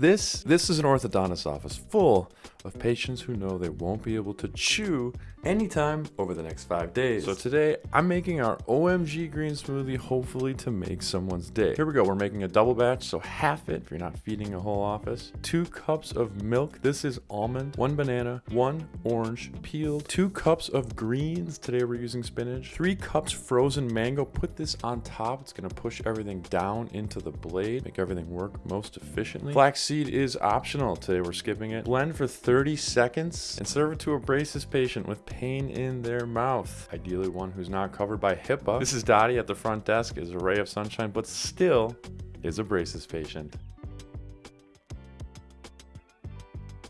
This this is an orthodontist office full of patients who know they won't be able to chew anytime over the next five days. So today I'm making our OMG green smoothie hopefully to make someone's day. Here we go. We're making a double batch, so half it if you're not feeding a whole office. Two cups of milk. This is almond, one banana, one orange peeled, two cups of greens. Today we're using spinach, three cups frozen mango. Put this on top. It's gonna push everything down into the blade, make everything work most efficiently. Flax seed is optional. Today we're skipping it. Blend for 30 seconds and serve it to a braces patient with pain in their mouth. Ideally one who's not covered by HIPAA. This is Dottie at the front desk is a ray of sunshine, but still is a braces patient.